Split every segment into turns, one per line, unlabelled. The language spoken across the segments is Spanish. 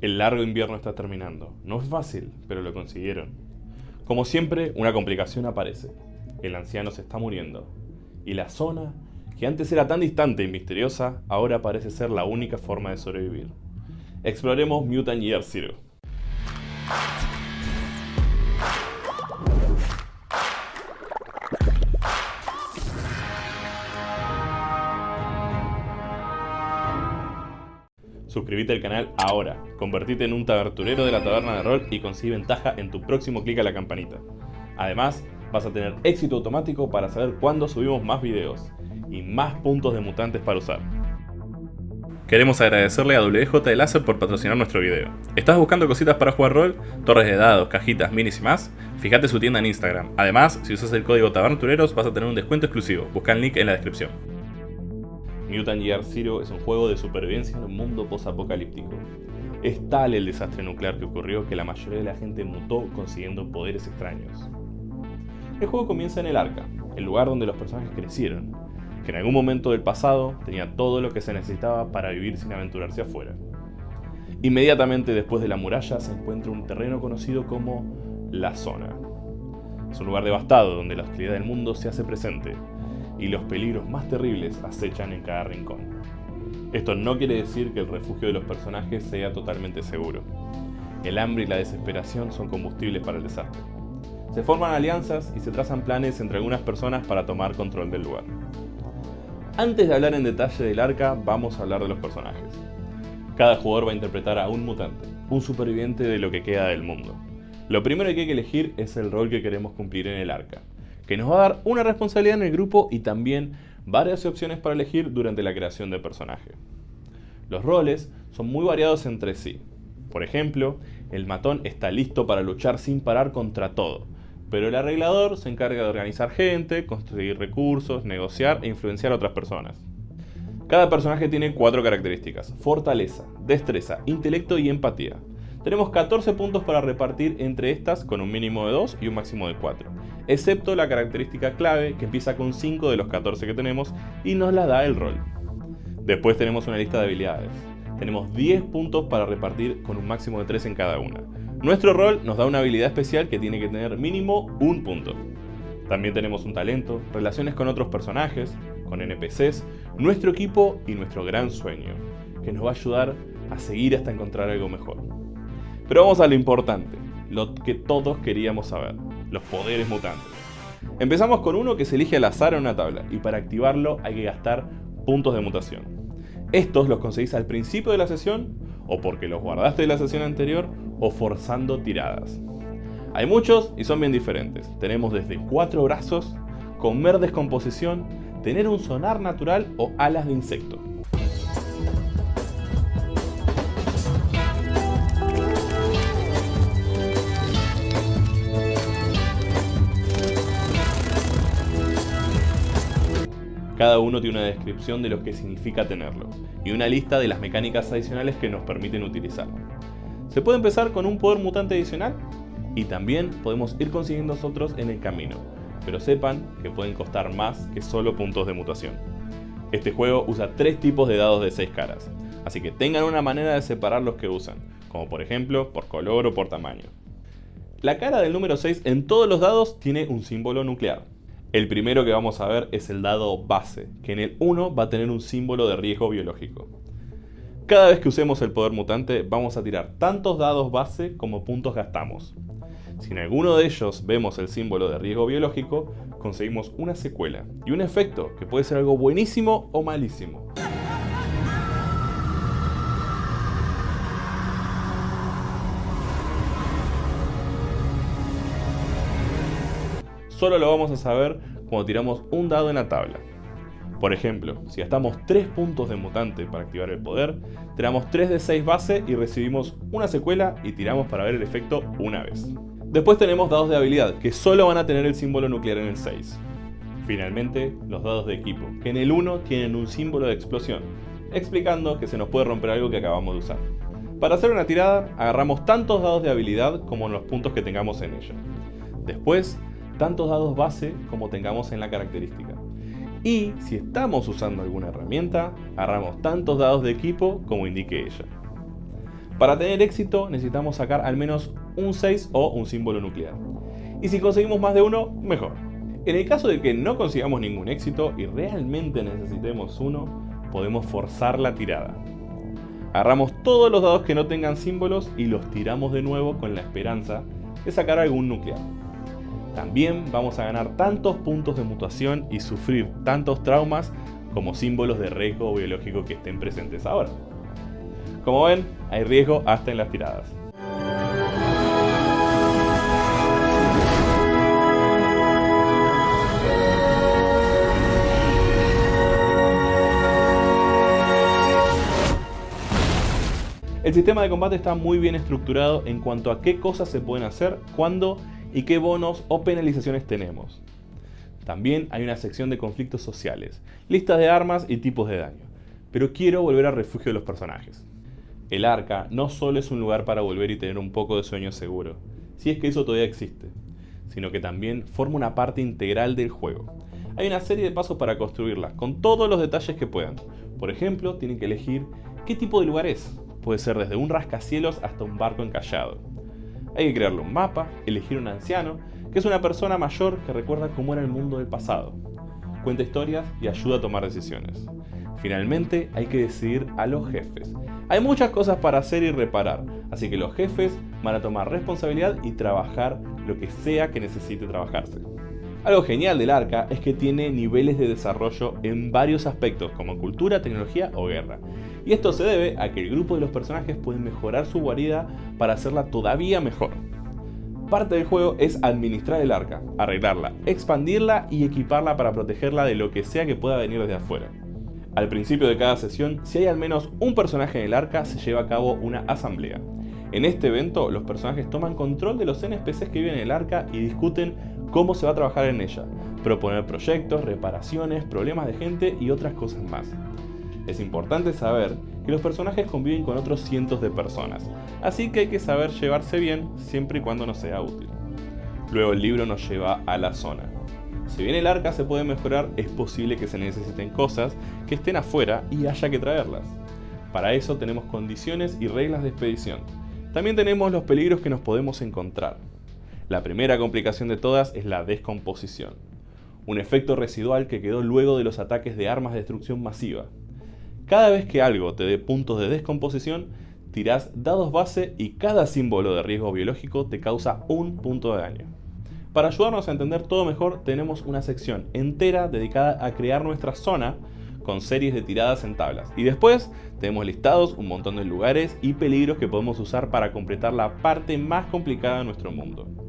El largo invierno está terminando. No es fácil, pero lo consiguieron. Como siempre, una complicación aparece. El anciano se está muriendo. Y la zona, que antes era tan distante y misteriosa, ahora parece ser la única forma de sobrevivir. Exploremos Mutant Year Zero. Suscríbete al canal ahora, convertite en un taberturero de la taberna de rol y consigue ventaja en tu próximo clic a la campanita. Además, vas a tener éxito automático para saber cuándo subimos más videos y más puntos de mutantes para usar. Queremos agradecerle a WJ Láser por patrocinar nuestro video. ¿Estás buscando cositas para jugar rol? Torres de dados, cajitas, minis y más? Fíjate su tienda en Instagram. Además, si usas el código TABERNTUREROS vas a tener un descuento exclusivo. Busca el link en la descripción. Mutant Year Zero es un juego de supervivencia en un mundo post-apocalíptico. Es tal el desastre nuclear que ocurrió que la mayoría de la gente mutó consiguiendo poderes extraños. El juego comienza en el Arca, el lugar donde los personajes crecieron, que en algún momento del pasado tenía todo lo que se necesitaba para vivir sin aventurarse afuera. Inmediatamente después de la muralla se encuentra un terreno conocido como La Zona. Es un lugar devastado donde la hostilidad del mundo se hace presente, y los peligros más terribles acechan en cada rincón. Esto no quiere decir que el refugio de los personajes sea totalmente seguro. El hambre y la desesperación son combustibles para el desastre. Se forman alianzas y se trazan planes entre algunas personas para tomar control del lugar. Antes de hablar en detalle del arca, vamos a hablar de los personajes. Cada jugador va a interpretar a un mutante, un superviviente de lo que queda del mundo. Lo primero que hay que elegir es el rol que queremos cumplir en el arca, que nos va a dar una responsabilidad en el grupo y también varias opciones para elegir durante la creación del personaje. Los roles son muy variados entre sí. Por ejemplo, el matón está listo para luchar sin parar contra todo, pero el arreglador se encarga de organizar gente, construir recursos, negociar e influenciar a otras personas. Cada personaje tiene cuatro características, fortaleza, destreza, intelecto y empatía. Tenemos 14 puntos para repartir entre estas con un mínimo de 2 y un máximo de 4, excepto la característica clave que empieza con 5 de los 14 que tenemos y nos la da el rol. Después tenemos una lista de habilidades. Tenemos 10 puntos para repartir con un máximo de 3 en cada una. Nuestro rol nos da una habilidad especial que tiene que tener mínimo un punto. También tenemos un talento, relaciones con otros personajes, con NPCs, nuestro equipo y nuestro gran sueño, que nos va a ayudar a seguir hasta encontrar algo mejor. Pero vamos a lo importante, lo que todos queríamos saber, los poderes mutantes. Empezamos con uno que se elige al azar en una tabla y para activarlo hay que gastar puntos de mutación. Estos los conseguís al principio de la sesión o porque los guardaste de la sesión anterior o forzando tiradas. Hay muchos y son bien diferentes. Tenemos desde cuatro brazos, comer descomposición, tener un sonar natural o alas de insecto. Cada uno tiene una descripción de lo que significa tenerlo y una lista de las mecánicas adicionales que nos permiten utilizarlo. Se puede empezar con un poder mutante adicional y también podemos ir consiguiendo nosotros en el camino, pero sepan que pueden costar más que solo puntos de mutación. Este juego usa tres tipos de dados de 6 caras, así que tengan una manera de separar los que usan, como por ejemplo por color o por tamaño. La cara del número 6 en todos los dados tiene un símbolo nuclear, el primero que vamos a ver es el dado base, que en el 1 va a tener un símbolo de riesgo biológico. Cada vez que usemos el poder mutante vamos a tirar tantos dados base como puntos gastamos. Si en alguno de ellos vemos el símbolo de riesgo biológico, conseguimos una secuela y un efecto que puede ser algo buenísimo o malísimo. Solo lo vamos a saber cuando tiramos un dado en la tabla. Por ejemplo, si gastamos 3 puntos de mutante para activar el poder, tiramos 3 de 6 base y recibimos una secuela y tiramos para ver el efecto una vez. Después tenemos dados de habilidad, que solo van a tener el símbolo nuclear en el 6. Finalmente, los dados de equipo, que en el 1 tienen un símbolo de explosión, explicando que se nos puede romper algo que acabamos de usar. Para hacer una tirada, agarramos tantos dados de habilidad como los puntos que tengamos en ella. Después, tantos dados base como tengamos en la característica. Y si estamos usando alguna herramienta, agarramos tantos dados de equipo como indique ella. Para tener éxito necesitamos sacar al menos un 6 o un símbolo nuclear. Y si conseguimos más de uno, mejor. En el caso de que no consigamos ningún éxito y realmente necesitemos uno, podemos forzar la tirada. Agarramos todos los dados que no tengan símbolos y los tiramos de nuevo con la esperanza de sacar algún nuclear. También vamos a ganar tantos puntos de mutación y sufrir tantos traumas como símbolos de riesgo biológico que estén presentes ahora. Como ven, hay riesgo hasta en las tiradas. El sistema de combate está muy bien estructurado en cuanto a qué cosas se pueden hacer, cuándo y qué bonos o penalizaciones tenemos. También hay una sección de conflictos sociales, listas de armas y tipos de daño. Pero quiero volver al refugio de los personajes. El arca no solo es un lugar para volver y tener un poco de sueño seguro, si es que eso todavía existe, sino que también forma una parte integral del juego. Hay una serie de pasos para construirla, con todos los detalles que puedan. Por ejemplo, tienen que elegir qué tipo de lugar es, Puede ser desde un rascacielos hasta un barco encallado. Hay que crearle un mapa, elegir un anciano, que es una persona mayor que recuerda cómo era el mundo del pasado. Cuenta historias y ayuda a tomar decisiones. Finalmente hay que decidir a los jefes. Hay muchas cosas para hacer y reparar, así que los jefes van a tomar responsabilidad y trabajar lo que sea que necesite trabajarse. Algo genial del arca es que tiene niveles de desarrollo en varios aspectos como cultura, tecnología o guerra. Y esto se debe a que el grupo de los personajes puede mejorar su guarida para hacerla todavía mejor. Parte del juego es administrar el arca, arreglarla, expandirla y equiparla para protegerla de lo que sea que pueda venir desde afuera. Al principio de cada sesión, si hay al menos un personaje en el arca, se lleva a cabo una asamblea. En este evento, los personajes toman control de los NPCs que viven en el arca y discuten cómo se va a trabajar en ella, proponer proyectos, reparaciones, problemas de gente y otras cosas más. Es importante saber que los personajes conviven con otros cientos de personas, así que hay que saber llevarse bien siempre y cuando nos sea útil. Luego el libro nos lleva a la zona. Si bien el arca se puede mejorar, es posible que se necesiten cosas que estén afuera y haya que traerlas. Para eso tenemos condiciones y reglas de expedición. También tenemos los peligros que nos podemos encontrar. La primera complicación de todas es la descomposición, un efecto residual que quedó luego de los ataques de armas de destrucción masiva. Cada vez que algo te dé puntos de descomposición, tirás dados base y cada símbolo de riesgo biológico te causa un punto de daño. Para ayudarnos a entender todo mejor, tenemos una sección entera dedicada a crear nuestra zona con series de tiradas en tablas. Y después tenemos listados un montón de lugares y peligros que podemos usar para completar la parte más complicada de nuestro mundo.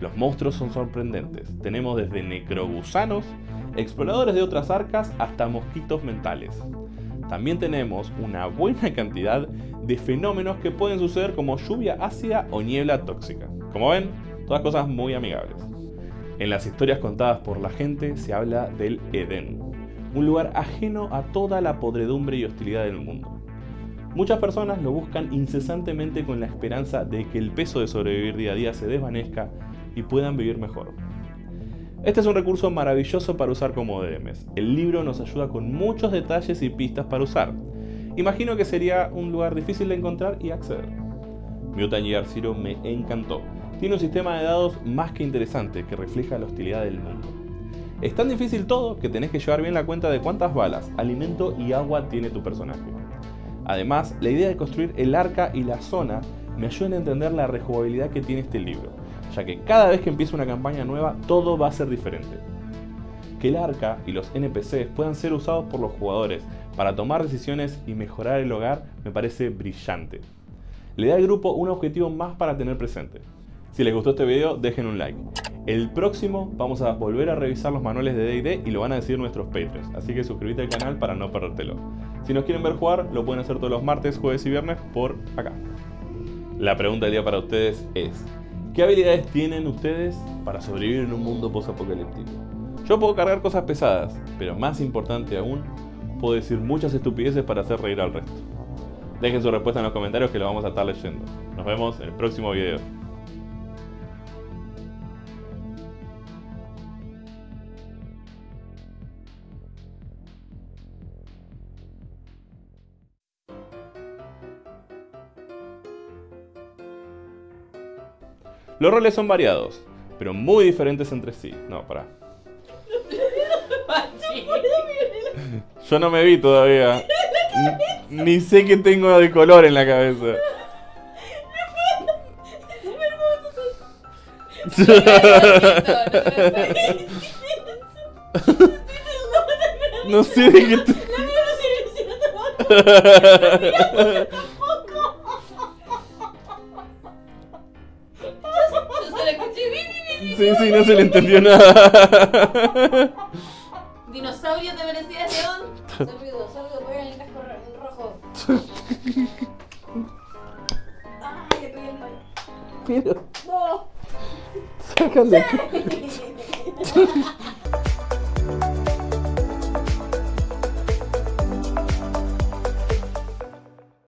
Los monstruos son sorprendentes. Tenemos desde necrogusanos, exploradores de otras arcas, hasta mosquitos mentales. También tenemos una buena cantidad de fenómenos que pueden suceder como lluvia ácida o niebla tóxica. Como ven, todas cosas muy amigables. En las historias contadas por la gente se habla del Edén, un lugar ajeno a toda la podredumbre y hostilidad del mundo. Muchas personas lo buscan incesantemente con la esperanza de que el peso de sobrevivir día a día se desvanezca y puedan vivir mejor. Este es un recurso maravilloso para usar como DMs. El libro nos ayuda con muchos detalles y pistas para usar. Imagino que sería un lugar difícil de encontrar y acceder. Mutant Year Zero me encantó. Tiene un sistema de dados más que interesante que refleja la hostilidad del mundo. Es tan difícil todo que tenés que llevar bien la cuenta de cuántas balas, alimento y agua tiene tu personaje. Además, la idea de construir el arca y la zona me ayuda a entender la rejugabilidad que tiene este libro ya que cada vez que empieza una campaña nueva todo va a ser diferente. Que el arca y los NPCs puedan ser usados por los jugadores para tomar decisiones y mejorar el hogar me parece brillante. Le da al grupo un objetivo más para tener presente. Si les gustó este video dejen un like. El próximo vamos a volver a revisar los manuales de D&D y lo van a decir nuestros Patreons, así que suscríbete al canal para no perdértelo. Si nos quieren ver jugar, lo pueden hacer todos los martes, jueves y viernes por acá. La pregunta del día para ustedes es, ¿Qué habilidades tienen ustedes para sobrevivir en un mundo post-apocalíptico? Yo puedo cargar cosas pesadas, pero más importante aún, puedo decir muchas estupideces para hacer reír al resto. Dejen su respuesta en los comentarios que lo vamos a estar leyendo. Nos vemos en el próximo video. Los roles son variados, pero muy diferentes entre sí. No, pará. Yo no me vi todavía. Ni, ni sé qué tengo de color en la cabeza. No sé de qué Sí, sí, no se le entendió nada.
Dinosaurio te merecías león. Sólido, sólido, voy en el casco ro- rojo. Ay, le pegué el mal.
Pero,
No.
sácale.